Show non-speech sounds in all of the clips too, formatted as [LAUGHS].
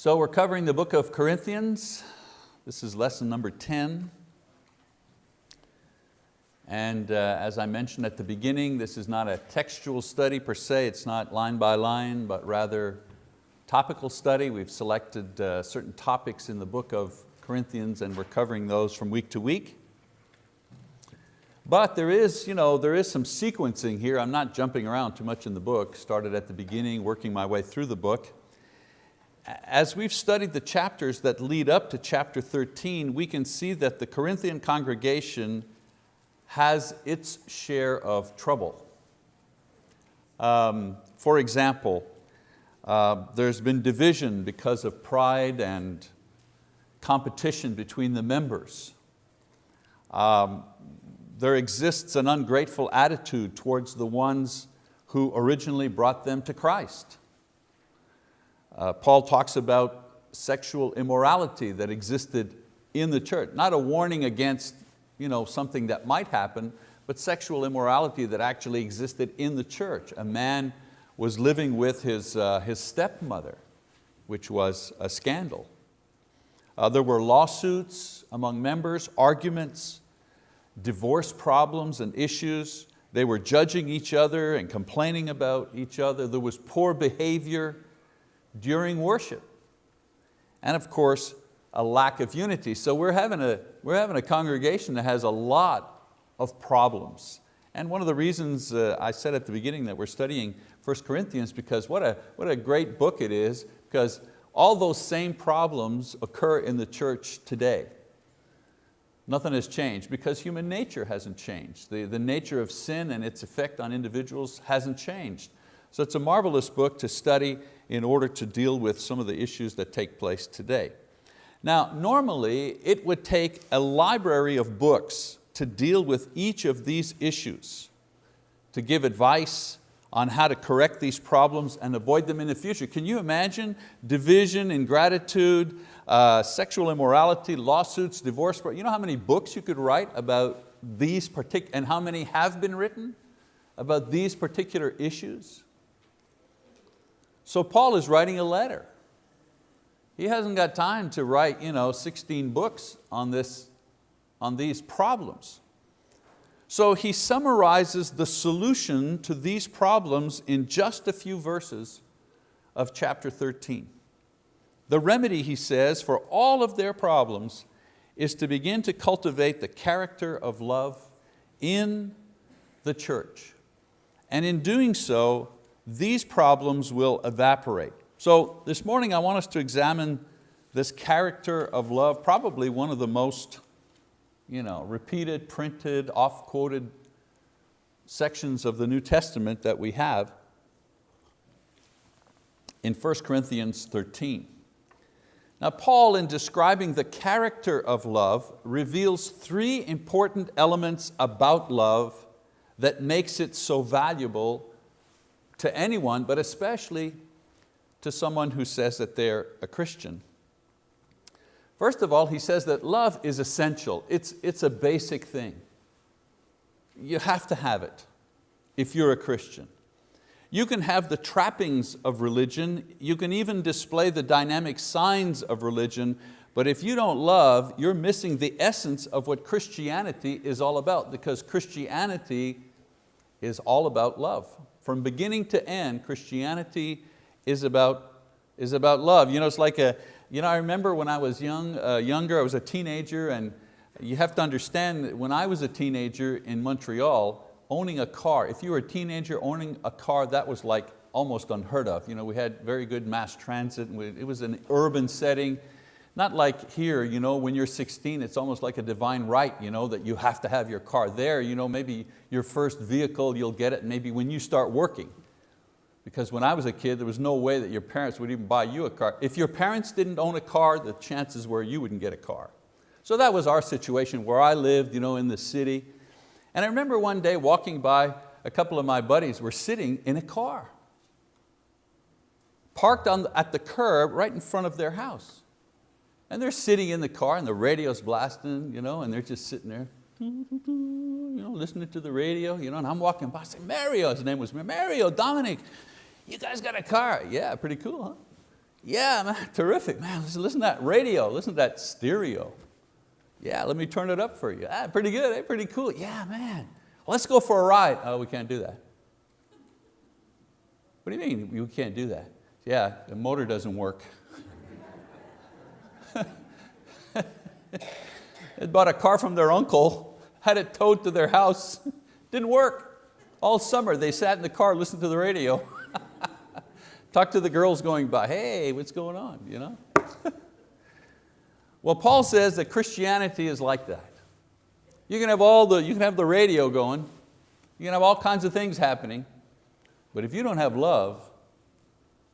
So we're covering the book of Corinthians. This is lesson number 10. And uh, as I mentioned at the beginning, this is not a textual study per se, it's not line by line, but rather topical study. We've selected uh, certain topics in the book of Corinthians and we're covering those from week to week. But there is, you know, there is some sequencing here. I'm not jumping around too much in the book. Started at the beginning, working my way through the book as we've studied the chapters that lead up to chapter 13, we can see that the Corinthian congregation has its share of trouble. Um, for example, uh, there's been division because of pride and competition between the members. Um, there exists an ungrateful attitude towards the ones who originally brought them to Christ. Uh, Paul talks about sexual immorality that existed in the church. Not a warning against you know, something that might happen, but sexual immorality that actually existed in the church. A man was living with his, uh, his stepmother, which was a scandal. Uh, there were lawsuits among members, arguments, divorce problems and issues. They were judging each other and complaining about each other. There was poor behavior during worship. And of course, a lack of unity. So we're having, a, we're having a congregation that has a lot of problems. And one of the reasons uh, I said at the beginning that we're studying 1 Corinthians because what a, what a great book it is because all those same problems occur in the church today. Nothing has changed because human nature hasn't changed. The, the nature of sin and its effect on individuals hasn't changed. So it's a marvelous book to study in order to deal with some of the issues that take place today. Now, normally it would take a library of books to deal with each of these issues, to give advice on how to correct these problems and avoid them in the future. Can you imagine division, ingratitude, uh, sexual immorality, lawsuits, divorce? You know how many books you could write about these particular, and how many have been written about these particular issues? So Paul is writing a letter. He hasn't got time to write you know, 16 books on, this, on these problems. So he summarizes the solution to these problems in just a few verses of chapter 13. The remedy, he says, for all of their problems is to begin to cultivate the character of love in the church. And in doing so, these problems will evaporate. So this morning I want us to examine this character of love, probably one of the most you know, repeated, printed, off-quoted sections of the New Testament that we have in 1 Corinthians 13. Now Paul, in describing the character of love, reveals three important elements about love that makes it so valuable to anyone, but especially to someone who says that they're a Christian. First of all, he says that love is essential. It's, it's a basic thing. You have to have it if you're a Christian. You can have the trappings of religion, you can even display the dynamic signs of religion, but if you don't love, you're missing the essence of what Christianity is all about because Christianity is all about love. From beginning to end, Christianity is about, is about love. You know, it's like a, you know, I remember when I was young, uh, younger, I was a teenager and you have to understand that when I was a teenager in Montreal, owning a car, if you were a teenager owning a car, that was like almost unheard of. You know, we had very good mass transit, and we, it was an urban setting. Not like here, you know, when you're 16, it's almost like a divine right you know, that you have to have your car. There, you know, maybe your first vehicle, you'll get it maybe when you start working. Because when I was a kid, there was no way that your parents would even buy you a car. If your parents didn't own a car, the chances were you wouldn't get a car. So that was our situation where I lived you know, in the city. And I remember one day walking by, a couple of my buddies were sitting in a car, parked on, at the curb right in front of their house. And they're sitting in the car and the radio's blasting, you know, and they're just sitting there, you know, listening to the radio, you know, and I'm walking by, I say, Mario, his name was Mario, Dominic, you guys got a car? Yeah, pretty cool, huh? Yeah, man, [LAUGHS] terrific, man. Listen, listen to that radio, listen to that stereo. Yeah, let me turn it up for you. Ah, pretty good, eh? pretty cool. Yeah, man. Let's go for a ride. Oh, we can't do that. What do you mean you can't do that? Yeah, the motor doesn't work. [LAUGHS] they bought a car from their uncle, had it towed to their house, [LAUGHS] didn't work. All summer they sat in the car, listened to the radio. [LAUGHS] Talked to the girls going by, hey, what's going on? You know? well, Paul says that Christianity is like that. You can have all the, you can have the radio going, you can have all kinds of things happening, but if you don't have love,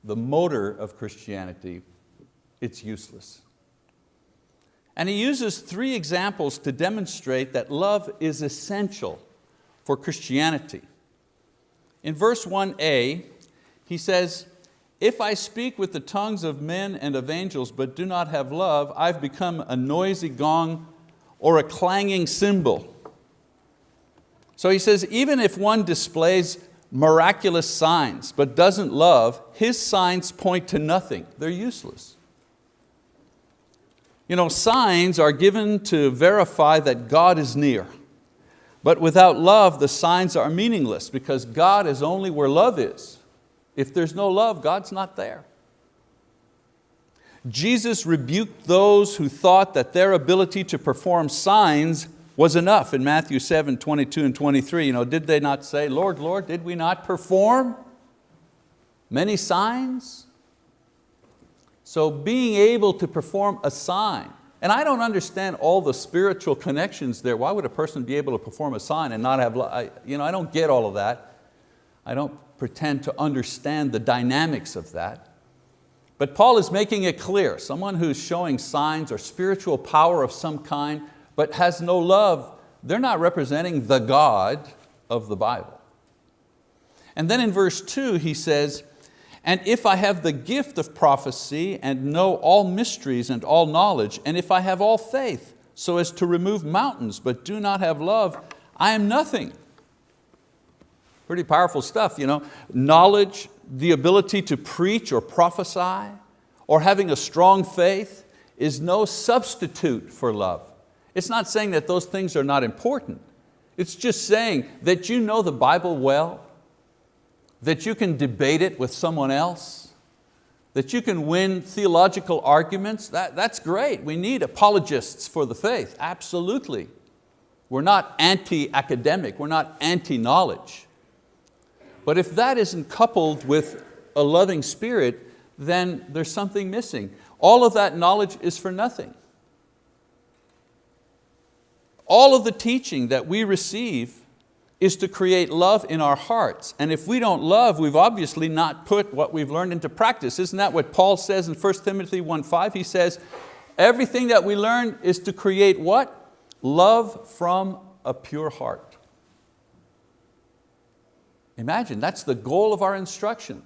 the motor of Christianity, it's useless. And he uses three examples to demonstrate that love is essential for Christianity. In verse 1a, he says, if I speak with the tongues of men and of angels but do not have love, I've become a noisy gong or a clanging cymbal. So he says, even if one displays miraculous signs but doesn't love, his signs point to nothing. They're useless. You know, signs are given to verify that God is near. But without love, the signs are meaningless because God is only where love is. If there's no love, God's not there. Jesus rebuked those who thought that their ability to perform signs was enough in Matthew 7, 22 and 23. You know, did they not say, Lord, Lord, did we not perform many signs? So being able to perform a sign, and I don't understand all the spiritual connections there. Why would a person be able to perform a sign and not have, I, you know, I don't get all of that. I don't pretend to understand the dynamics of that. But Paul is making it clear, someone who's showing signs or spiritual power of some kind, but has no love, they're not representing the God of the Bible. And then in verse two, he says, and if I have the gift of prophecy and know all mysteries and all knowledge, and if I have all faith so as to remove mountains but do not have love, I am nothing. Pretty powerful stuff, you know. Knowledge, the ability to preach or prophesy, or having a strong faith is no substitute for love. It's not saying that those things are not important. It's just saying that you know the Bible well, that you can debate it with someone else, that you can win theological arguments, that, that's great. We need apologists for the faith, absolutely. We're not anti-academic, we're not anti-knowledge. But if that isn't coupled with a loving spirit, then there's something missing. All of that knowledge is for nothing. All of the teaching that we receive is to create love in our hearts. And if we don't love, we've obviously not put what we've learned into practice. Isn't that what Paul says in 1 Timothy 1.5? He says, everything that we learn is to create what? Love from a pure heart. Imagine, that's the goal of our instruction.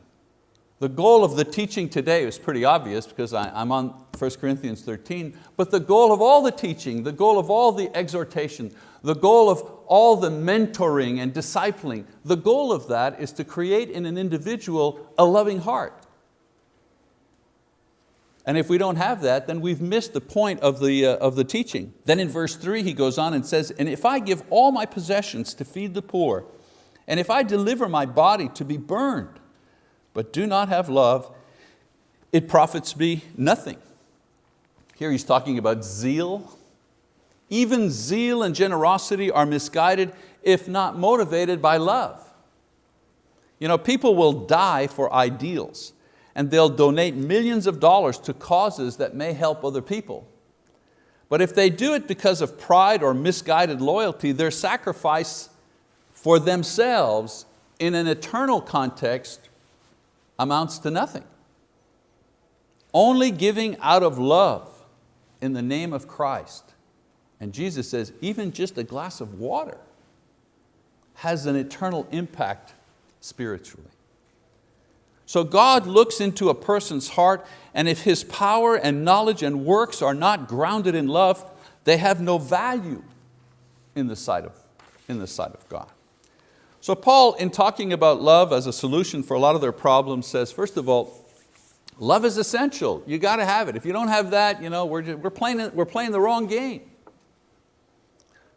The goal of the teaching today is pretty obvious because I'm on 1 Corinthians 13, but the goal of all the teaching, the goal of all the exhortation, the goal of all the mentoring and discipling, the goal of that is to create in an individual a loving heart. And if we don't have that, then we've missed the point of the, uh, of the teaching. Then in verse three, he goes on and says, and if I give all my possessions to feed the poor, and if I deliver my body to be burned, but do not have love, it profits me nothing. Here he's talking about zeal. Even zeal and generosity are misguided if not motivated by love. You know, people will die for ideals and they'll donate millions of dollars to causes that may help other people. But if they do it because of pride or misguided loyalty, their sacrifice for themselves in an eternal context amounts to nothing. Only giving out of love in the name of Christ. And Jesus says, even just a glass of water has an eternal impact spiritually. So God looks into a person's heart and if his power and knowledge and works are not grounded in love, they have no value in the sight of, in the sight of God. So Paul, in talking about love as a solution for a lot of their problems, says, first of all, Love is essential, you got to have it. If you don't have that, you know, we're, just, we're, playing, we're playing the wrong game.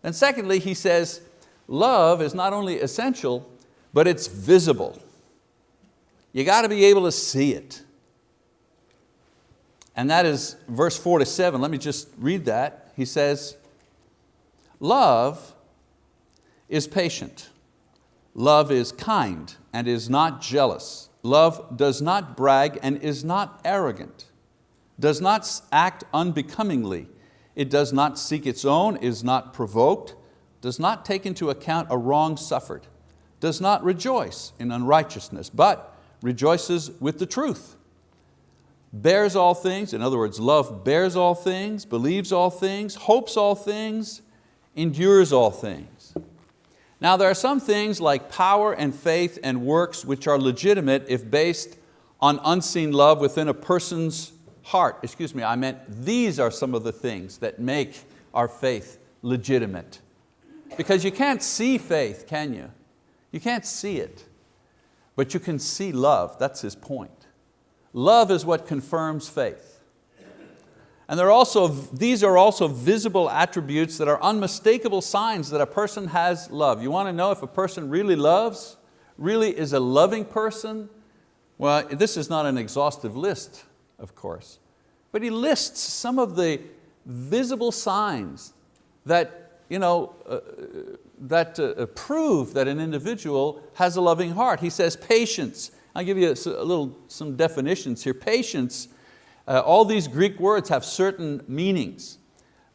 And secondly, he says, love is not only essential, but it's visible. You got to be able to see it. And that is verse four to seven. Let me just read that. He says, love is patient. Love is kind and is not jealous. Love does not brag and is not arrogant, does not act unbecomingly. It does not seek its own, is not provoked, does not take into account a wrong suffered, does not rejoice in unrighteousness, but rejoices with the truth. Bears all things, in other words, love bears all things, believes all things, hopes all things, endures all things. Now there are some things like power and faith and works which are legitimate if based on unseen love within a person's heart. Excuse me, I meant these are some of the things that make our faith legitimate. Because you can't see faith, can you? You can't see it, but you can see love, that's his point. Love is what confirms faith. And are also, these are also visible attributes that are unmistakable signs that a person has love. You want to know if a person really loves, really is a loving person? Well, this is not an exhaustive list, of course, but he lists some of the visible signs that, you know, uh, that uh, prove that an individual has a loving heart. He says patience. I'll give you a, a little, some definitions here. Patience uh, all these Greek words have certain meanings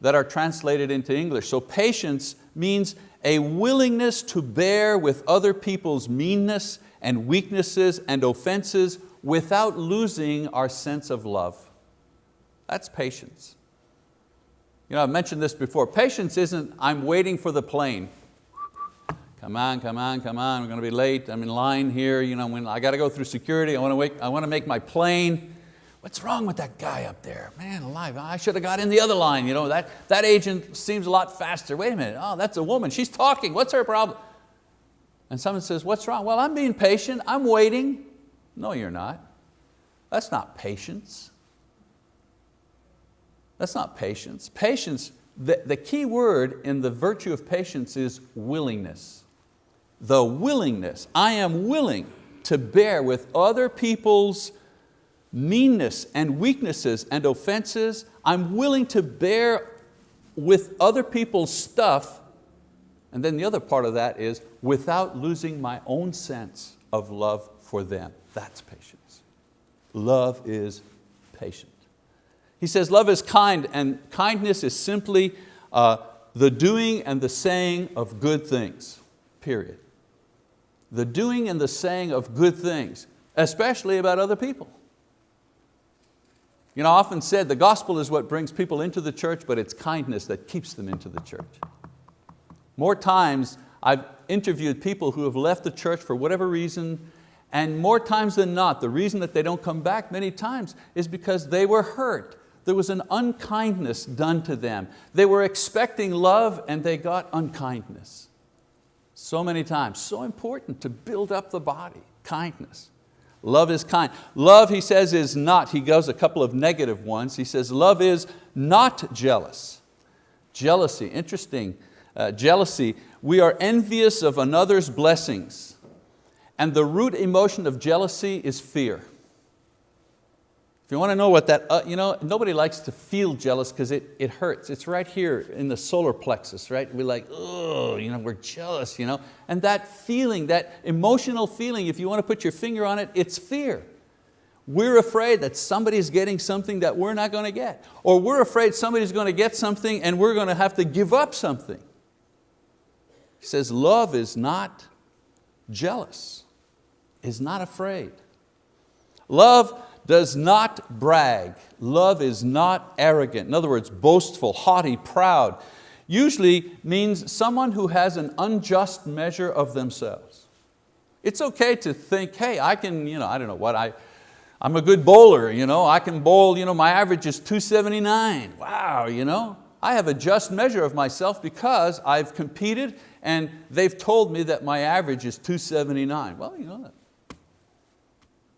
that are translated into English. So patience means a willingness to bear with other people's meanness and weaknesses and offenses without losing our sense of love. That's patience. You know, I've mentioned this before. Patience isn't, I'm waiting for the plane. Come on, come on, come on, we're going to be late, I'm in line here, you know, when I got to go through security, I want to, wait, I want to make my plane. What's wrong with that guy up there? Man alive, I should have got in the other line. You know, that, that agent seems a lot faster. Wait a minute, oh, that's a woman, she's talking, what's her problem? And someone says, what's wrong? Well, I'm being patient, I'm waiting. No, you're not. That's not patience. That's not patience. Patience, the, the key word in the virtue of patience is willingness. The willingness, I am willing to bear with other people's meanness and weaknesses and offenses. I'm willing to bear with other people's stuff. And then the other part of that is without losing my own sense of love for them. That's patience. Love is patient. He says love is kind and kindness is simply uh, the doing and the saying of good things, period. The doing and the saying of good things, especially about other people. You know, I often said the gospel is what brings people into the church, but it's kindness that keeps them into the church. More times I've interviewed people who have left the church for whatever reason, and more times than not, the reason that they don't come back many times is because they were hurt. There was an unkindness done to them. They were expecting love and they got unkindness. So many times, so important to build up the body, kindness. Love is kind. Love, he says, is not, he goes a couple of negative ones. He says, love is not jealous. Jealousy, interesting. Uh, jealousy, we are envious of another's blessings. And the root emotion of jealousy is fear. If you want to know what that, uh, you know, nobody likes to feel jealous because it, it hurts. It's right here in the solar plexus, right? We're like, oh, you know, we're jealous, you know? And that feeling, that emotional feeling, if you want to put your finger on it, it's fear. We're afraid that somebody's getting something that we're not going to get. Or we're afraid somebody's going to get something and we're going to have to give up something. He says love is not jealous, is not afraid. Love does not brag. Love is not arrogant. In other words, boastful, haughty, proud. Usually means someone who has an unjust measure of themselves. It's okay to think, hey, I can, you know, I don't know what, I, I'm a good bowler, you know, I can bowl, you know, my average is 279. Wow, you know, I have a just measure of myself because I've competed and they've told me that my average is 279. Well, you know,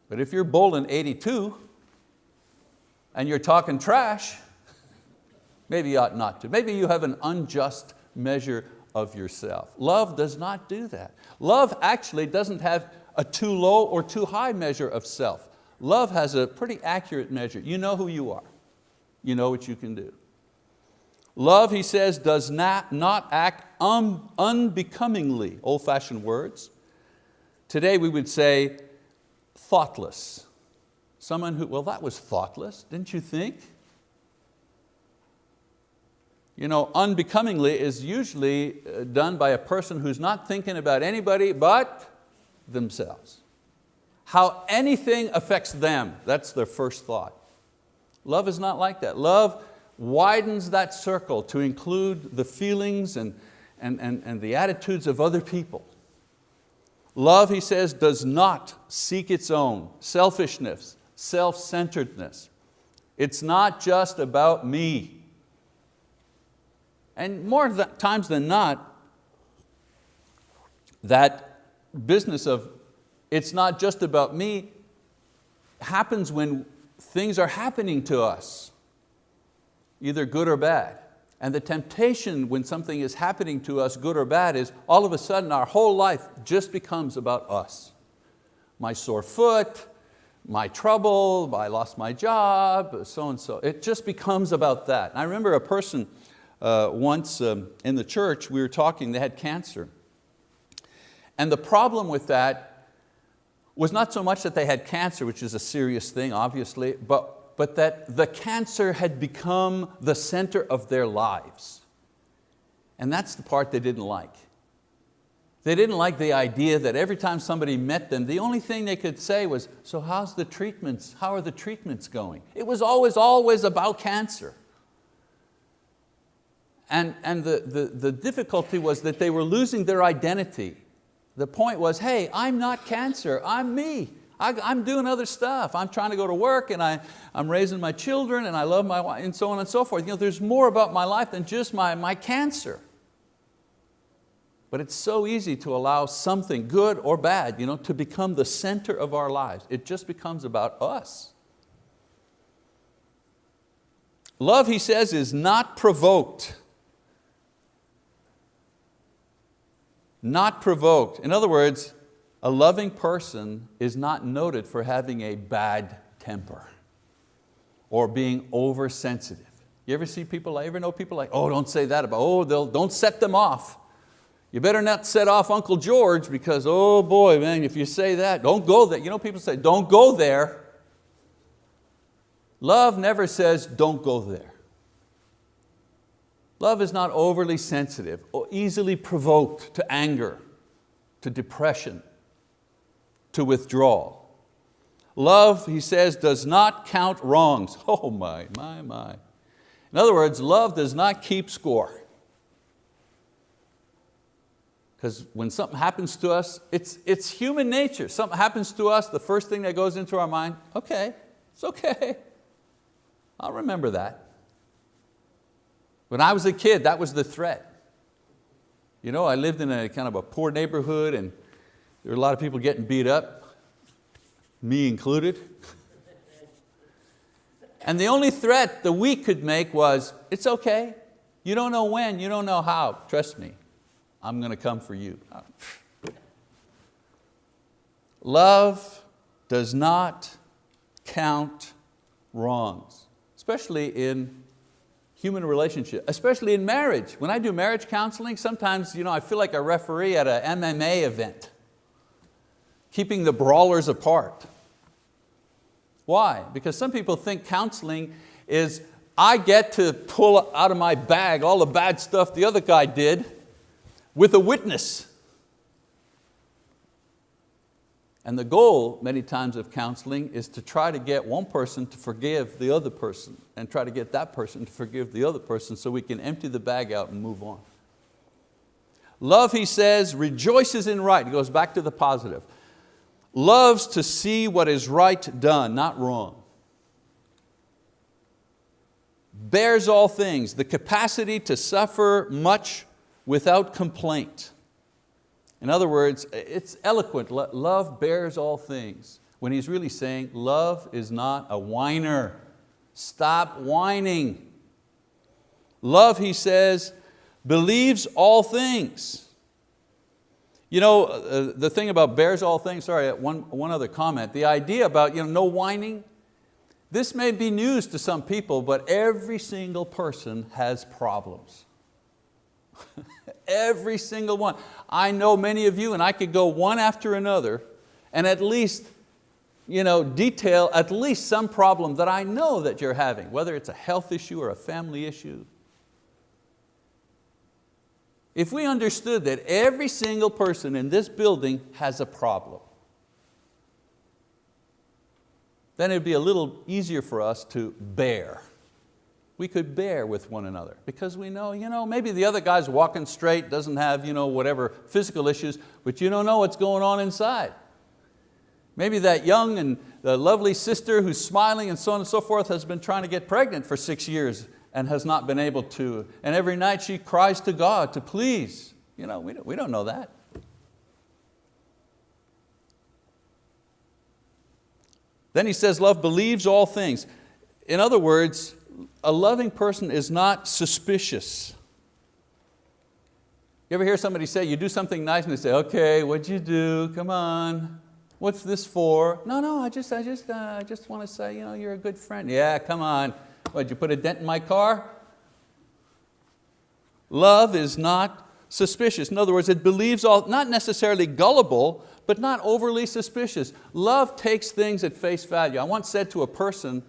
but if you're bowling 82, and you're talking trash, maybe you ought not to. Maybe you have an unjust measure of yourself. Love does not do that. Love actually doesn't have a too low or too high measure of self. Love has a pretty accurate measure. You know who you are. You know what you can do. Love, he says, does not, not act un, unbecomingly, old fashioned words. Today we would say thoughtless. Someone who, well that was thoughtless, didn't you think? You know, unbecomingly is usually uh, done by a person who's not thinking about anybody but themselves. How anything affects them, that's their first thought. Love is not like that. Love widens that circle to include the feelings and, and, and, and the attitudes of other people. Love, he says, does not seek its own, selfishness, self-centeredness. It's not just about me. And more times than not, that business of it's not just about me happens when things are happening to us either good or bad. And the temptation when something is happening to us, good or bad, is all of a sudden our whole life just becomes about us. My sore foot, my trouble, I lost my job, so and so. It just becomes about that. I remember a person uh, once um, in the church, we were talking, they had cancer. And the problem with that was not so much that they had cancer, which is a serious thing, obviously, but but that the cancer had become the center of their lives. And that's the part they didn't like. They didn't like the idea that every time somebody met them, the only thing they could say was, so how's the treatments, how are the treatments going? It was always, always about cancer. And, and the, the, the difficulty was that they were losing their identity. The point was, hey, I'm not cancer, I'm me. I, am doing other stuff. I'm trying to go to work and I, I'm raising my children and I love my wife and so on and so forth. You know, there's more about my life than just my, my cancer. But it's so easy to allow something good or bad you know, to become the center of our lives. It just becomes about us. Love, he says, is not provoked. Not provoked. In other words, a loving person is not noted for having a bad temper or being oversensitive. You ever see people, I ever know people like, oh, don't say that about, oh, they'll, don't set them off. You better not set off Uncle George because, oh boy, man, if you say that, don't go there. You know people say, don't go there. Love never says, don't go there. Love is not overly sensitive or easily provoked to anger, to depression, to withdraw. Love, he says, does not count wrongs. [LAUGHS] Oh my, my, my. In other words, love does not keep score. Because when something happens to us, it's, it's human nature. Something happens to us, the first thing that goes into our mind, okay, it's okay. I'll remember that. When I was a kid, that was the threat. You know, I lived in a kind of a poor neighborhood and there were a lot of people getting beat up, me included. And the only threat that we could make was, it's okay. You don't know when, you don't know how. Trust me, I'm going to come for you. Love does not count wrongs, especially in human relationship, especially in marriage. When I do marriage counseling, sometimes you know, I feel like a referee at an MMA event keeping the brawlers apart. Why? Because some people think counseling is I get to pull out of my bag all the bad stuff the other guy did with a witness. And the goal, many times, of counseling is to try to get one person to forgive the other person and try to get that person to forgive the other person so we can empty the bag out and move on. Love, he says, rejoices in right. He goes back to the positive loves to see what is right done, not wrong. Bears all things, the capacity to suffer much without complaint. In other words, it's eloquent, love bears all things. When he's really saying, love is not a whiner, Stop whining. Love, he says, believes all things. You know, uh, the thing about bears all things, sorry, one, one other comment. The idea about you know, no whining, this may be news to some people, but every single person has problems. [LAUGHS] every single one. I know many of you and I could go one after another and at least you know, detail at least some problem that I know that you're having, whether it's a health issue or a family issue. If we understood that every single person in this building has a problem, then it'd be a little easier for us to bear. We could bear with one another because we know, you know, maybe the other guy's walking straight, doesn't have you know, whatever physical issues, but you don't know what's going on inside. Maybe that young and lovely sister who's smiling and so on and so forth has been trying to get pregnant for six years and has not been able to. And every night she cries to God to please. You know, we, don't, we don't know that. Then he says, love believes all things. In other words, a loving person is not suspicious. You ever hear somebody say, you do something nice and they say, okay, what'd you do? Come on. What's this for? No, no, I just, I just, uh, I just want to say, you know, you're a good friend. Yeah, come on. What, you put a dent in my car? Love is not suspicious. In other words, it believes all, not necessarily gullible, but not overly suspicious. Love takes things at face value. I once said to a person,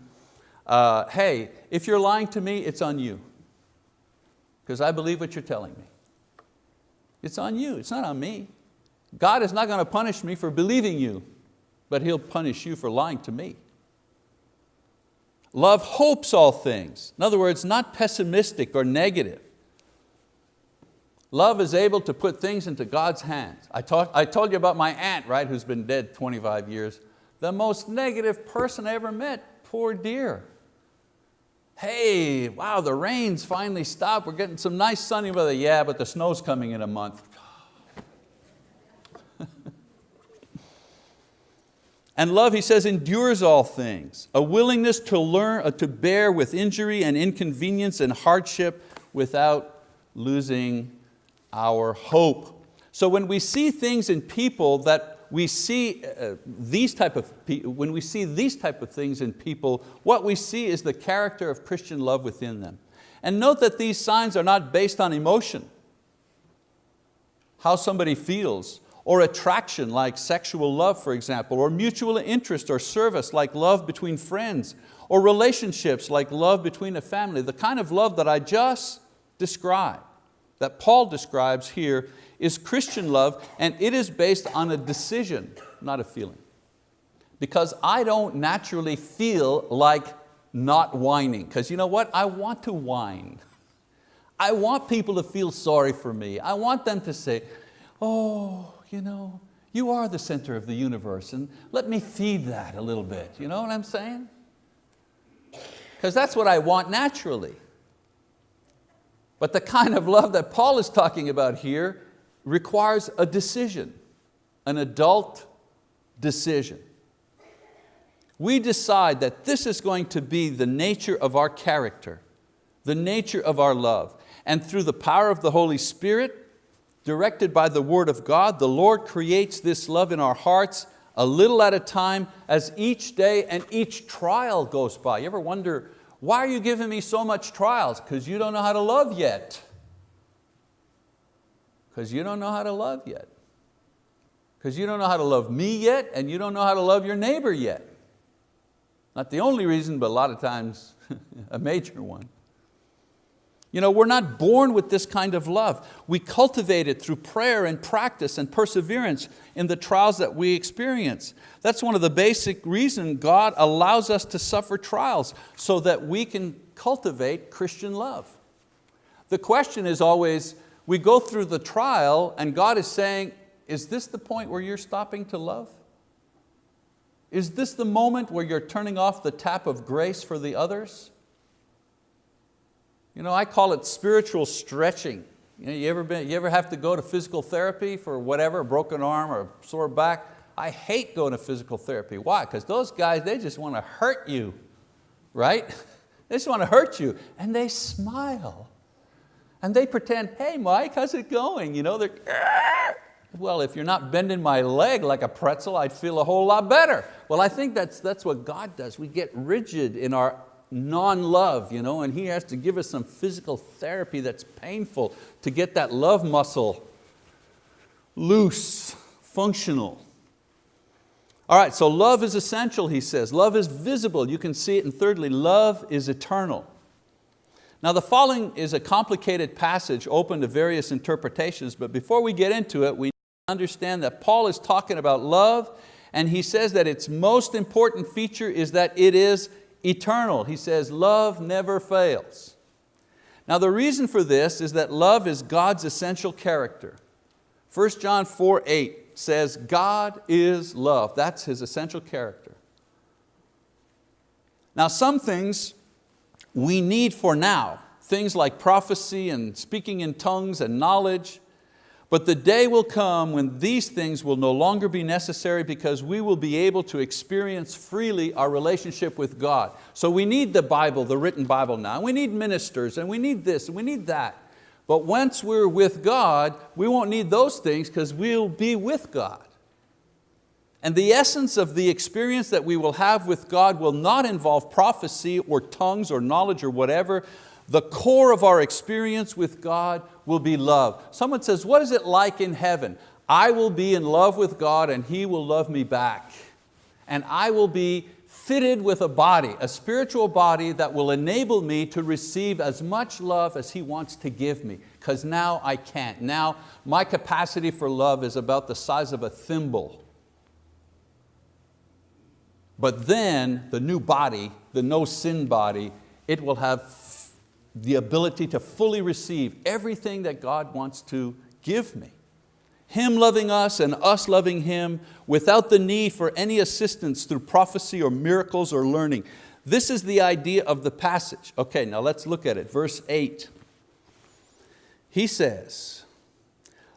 uh, hey, if you're lying to me, it's on you. Because I believe what you're telling me. It's on you, it's not on me. God is not going to punish me for believing you, but He'll punish you for lying to me. Love hopes all things. In other words, not pessimistic or negative. Love is able to put things into God's hands. I, talk, I told you about my aunt, right, who's been dead 25 years. The most negative person I ever met, poor dear. Hey, wow, the rain's finally stopped. We're getting some nice sunny weather. Yeah, but the snow's coming in a month. And love, he says, endures all things. A willingness to learn, uh, to bear with injury and inconvenience and hardship without losing our hope. So when we see things in people that we see uh, these type of, when we see these type of things in people, what we see is the character of Christian love within them. And note that these signs are not based on emotion, how somebody feels, or attraction like sexual love, for example, or mutual interest or service like love between friends, or relationships like love between a family. The kind of love that I just described, that Paul describes here, is Christian love and it is based on a decision, not a feeling. Because I don't naturally feel like not whining, because you know what, I want to whine. I want people to feel sorry for me. I want them to say, oh, you know, you are the center of the universe and let me feed that a little bit. You know what I'm saying? Because that's what I want naturally. But the kind of love that Paul is talking about here requires a decision, an adult decision. We decide that this is going to be the nature of our character, the nature of our love. And through the power of the Holy Spirit, directed by the word of God, the Lord creates this love in our hearts a little at a time as each day and each trial goes by. You ever wonder, why are you giving me so much trials? Because you don't know how to love yet. Because you don't know how to love yet. Because you don't know how to love me yet and you don't know how to love your neighbor yet. Not the only reason, but a lot of times [LAUGHS] a major one. You know, we're not born with this kind of love. We cultivate it through prayer and practice and perseverance in the trials that we experience. That's one of the basic reasons God allows us to suffer trials so that we can cultivate Christian love. The question is always, we go through the trial and God is saying, is this the point where you're stopping to love? Is this the moment where you're turning off the tap of grace for the others? You know, I call it spiritual stretching. You, know, you, ever been, you ever have to go to physical therapy for whatever, a broken arm or a sore back? I hate going to physical therapy. Why? Because those guys, they just want to hurt you, right? [LAUGHS] They just want to hurt you. And they smile. And they pretend, hey Mike, how's it going? You know, they're, well, if you're not bending my leg like a pretzel, I'd feel a whole lot better. Well, I think that's, that's what God does. We get rigid in our non-love, you know, and He has to give us some physical therapy that's painful to get that love muscle loose, functional. All right, so love is essential, he says. Love is visible, you can see it. And thirdly, love is eternal. Now the following is a complicated passage open to various interpretations, but before we get into it, we understand that Paul is talking about love and he says that its most important feature is that it is eternal. He says love never fails. Now the reason for this is that love is God's essential character. 1 John 4, 8 says God is love. That's His essential character. Now some things we need for now, things like prophecy and speaking in tongues and knowledge, but the day will come when these things will no longer be necessary because we will be able to experience freely our relationship with God. So we need the Bible, the written Bible now. We need ministers and we need this and we need that. But once we're with God, we won't need those things because we'll be with God. And the essence of the experience that we will have with God will not involve prophecy or tongues or knowledge or whatever. The core of our experience with God will be love. Someone says, what is it like in heaven? I will be in love with God and He will love me back. And I will be fitted with a body, a spiritual body that will enable me to receive as much love as He wants to give me, because now I can't. Now my capacity for love is about the size of a thimble. But then the new body, the no sin body, it will have the ability to fully receive everything that God wants to give me. Him loving us and us loving Him without the need for any assistance through prophecy or miracles or learning. This is the idea of the passage. Okay, now let's look at it. Verse eight. He says,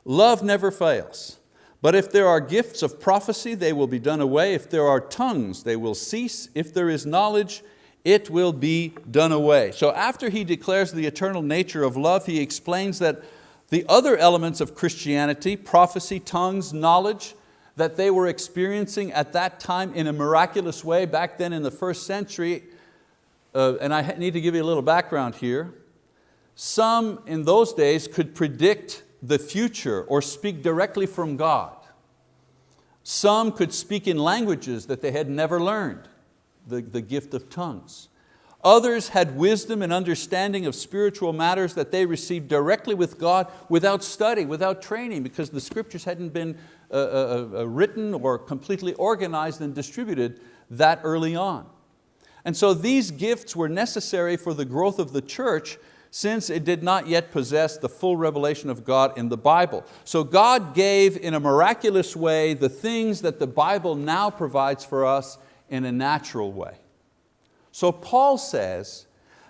love never fails. But if there are gifts of prophecy, they will be done away. If there are tongues, they will cease. If there is knowledge, it will be done away. So after he declares the eternal nature of love, he explains that the other elements of Christianity, prophecy, tongues, knowledge, that they were experiencing at that time in a miraculous way back then in the first century, uh, and I need to give you a little background here. Some in those days could predict the future or speak directly from God. Some could speak in languages that they had never learned the, the gift of tongues. Others had wisdom and understanding of spiritual matters that they received directly with God without study, without training, because the scriptures hadn't been uh, uh, uh, written or completely organized and distributed that early on. And so these gifts were necessary for the growth of the church since it did not yet possess the full revelation of God in the Bible. So God gave in a miraculous way the things that the Bible now provides for us in a natural way. So Paul says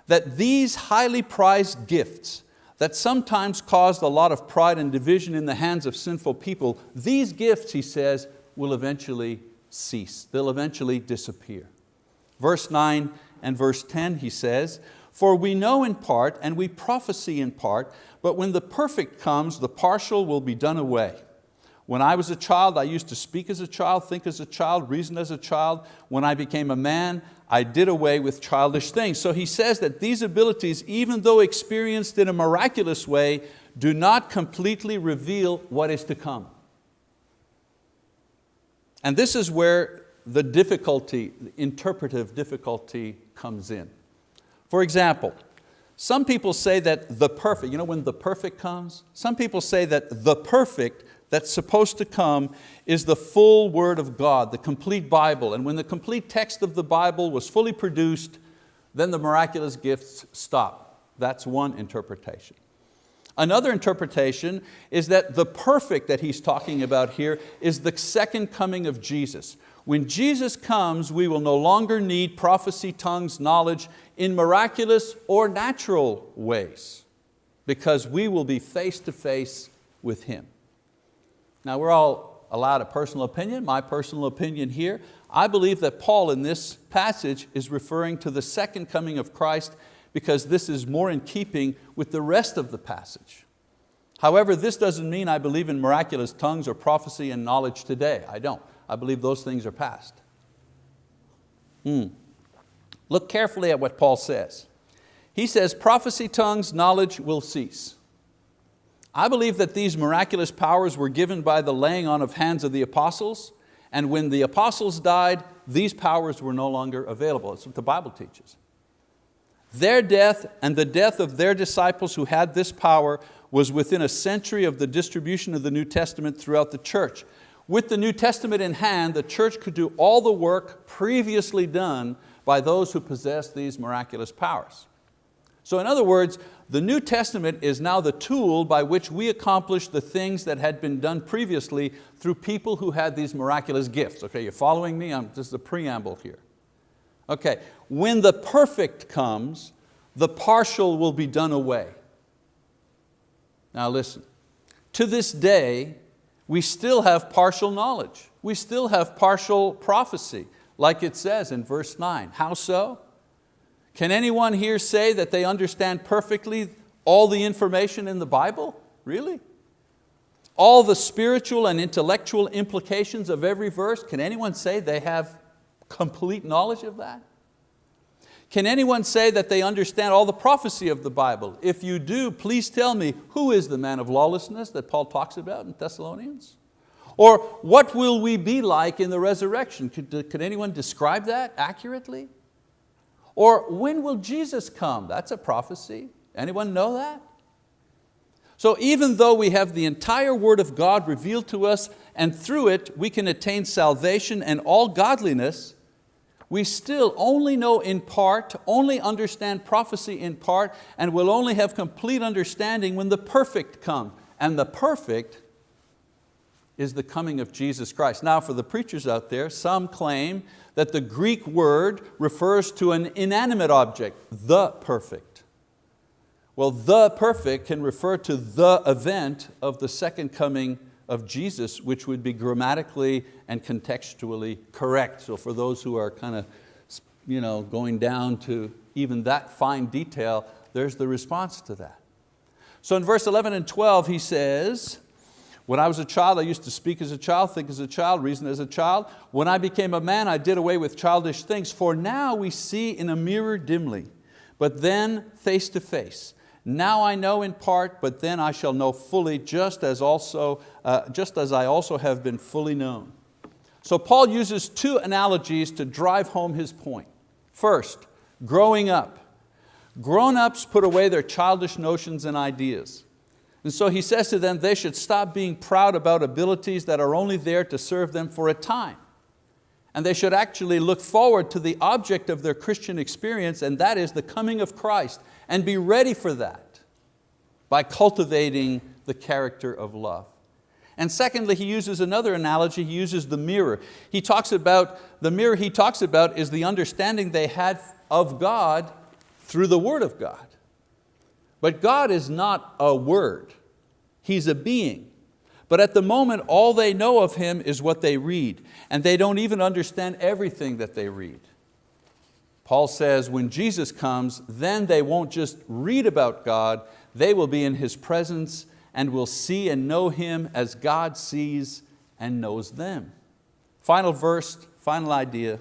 that these highly prized gifts that sometimes caused a lot of pride and division in the hands of sinful people, these gifts, he says, will eventually cease. They'll eventually disappear. Verse 9 and verse 10 he says, For we know in part and we prophesy in part, but when the perfect comes, the partial will be done away. When I was a child, I used to speak as a child, think as a child, reason as a child. When I became a man, I did away with childish things. So he says that these abilities, even though experienced in a miraculous way, do not completely reveal what is to come. And this is where the difficulty, the interpretive difficulty comes in. For example, some people say that the perfect, you know when the perfect comes? Some people say that the perfect that's supposed to come is the full word of God, the complete Bible. And when the complete text of the Bible was fully produced, then the miraculous gifts stop. That's one interpretation. Another interpretation is that the perfect that he's talking about here is the second coming of Jesus. When Jesus comes, we will no longer need prophecy, tongues, knowledge in miraculous or natural ways because we will be face to face with Him. Now we're all allowed a personal opinion, my personal opinion here. I believe that Paul in this passage is referring to the second coming of Christ because this is more in keeping with the rest of the passage. However, this doesn't mean I believe in miraculous tongues or prophecy and knowledge today. I don't. I believe those things are past. Hmm. Look carefully at what Paul says. He says, prophecy, tongues, knowledge will cease. I believe that these miraculous powers were given by the laying on of hands of the apostles, and when the apostles died, these powers were no longer available. That's what the Bible teaches. Their death and the death of their disciples who had this power was within a century of the distribution of the New Testament throughout the church. With the New Testament in hand, the church could do all the work previously done by those who possessed these miraculous powers. So in other words, the New Testament is now the tool by which we accomplish the things that had been done previously through people who had these miraculous gifts. Okay, you're following me? I'm, this is the preamble here. Okay, when the perfect comes, the partial will be done away. Now listen, to this day, we still have partial knowledge. We still have partial prophecy, like it says in verse nine. How so? Can anyone here say that they understand perfectly all the information in the Bible? Really? All the spiritual and intellectual implications of every verse, can anyone say they have complete knowledge of that? Can anyone say that they understand all the prophecy of the Bible? If you do, please tell me, who is the man of lawlessness that Paul talks about in Thessalonians? Or what will we be like in the resurrection? Could, could anyone describe that accurately? Or when will Jesus come? That's a prophecy. Anyone know that? So even though we have the entire word of God revealed to us and through it we can attain salvation and all godliness, we still only know in part, only understand prophecy in part, and will only have complete understanding when the perfect come. And the perfect is the coming of Jesus Christ. Now for the preachers out there, some claim that the Greek word refers to an inanimate object, the perfect. Well, the perfect can refer to the event of the second coming of Jesus, which would be grammatically and contextually correct. So for those who are kind of you know, going down to even that fine detail, there's the response to that. So in verse 11 and 12 he says, when I was a child, I used to speak as a child, think as a child, reason as a child. When I became a man, I did away with childish things. For now we see in a mirror dimly, but then face to face. Now I know in part, but then I shall know fully, just as, also, uh, just as I also have been fully known. So Paul uses two analogies to drive home his point. First, growing up. Grown-ups put away their childish notions and ideas. And so he says to them, they should stop being proud about abilities that are only there to serve them for a time. And they should actually look forward to the object of their Christian experience, and that is the coming of Christ, and be ready for that by cultivating the character of love. And secondly, he uses another analogy, he uses the mirror. He talks about, the mirror he talks about is the understanding they had of God through the word of God. But God is not a word, He's a being. But at the moment, all they know of Him is what they read, and they don't even understand everything that they read. Paul says when Jesus comes, then they won't just read about God, they will be in His presence and will see and know Him as God sees and knows them. Final verse, final idea.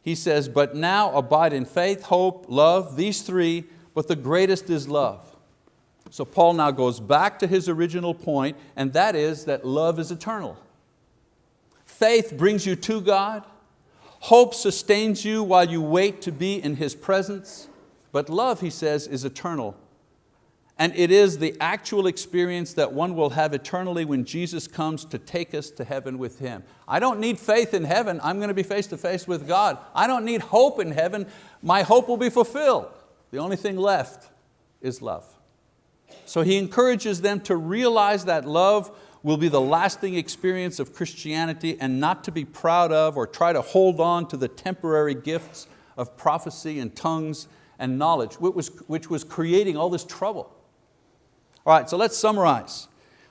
He says, but now abide in faith, hope, love, these three, but the greatest is love. So Paul now goes back to his original point, and that is that love is eternal. Faith brings you to God. Hope sustains you while you wait to be in His presence. But love, he says, is eternal. And it is the actual experience that one will have eternally when Jesus comes to take us to heaven with Him. I don't need faith in heaven, I'm going to be face to face with God. I don't need hope in heaven, my hope will be fulfilled. The only thing left is love. So he encourages them to realize that love will be the lasting experience of Christianity and not to be proud of or try to hold on to the temporary gifts of prophecy and tongues and knowledge, which was, which was creating all this trouble. All right, so let's summarize.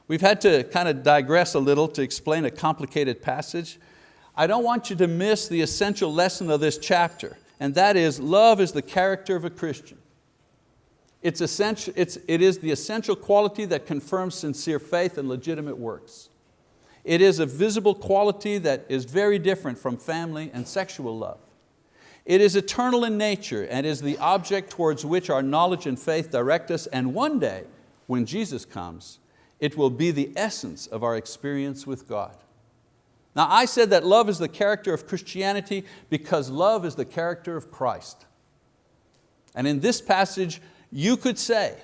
We've had to kind of digress a little to explain a complicated passage. I don't want you to miss the essential lesson of this chapter, and that is love is the character of a Christian. It's essential, it's, it is the essential quality that confirms sincere faith and legitimate works. It is a visible quality that is very different from family and sexual love. It is eternal in nature and is the object towards which our knowledge and faith direct us and one day, when Jesus comes, it will be the essence of our experience with God. Now I said that love is the character of Christianity because love is the character of Christ. And in this passage, you could say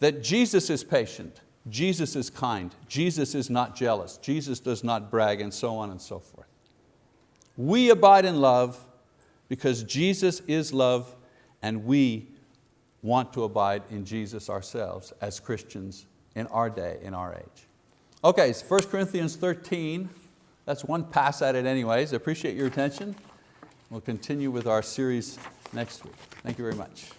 that Jesus is patient, Jesus is kind, Jesus is not jealous, Jesus does not brag, and so on and so forth. We abide in love because Jesus is love and we want to abide in Jesus ourselves as Christians in our day, in our age. Okay, so 1 Corinthians 13, that's one pass at it anyways. I appreciate your attention. We'll continue with our series next week. Thank you very much.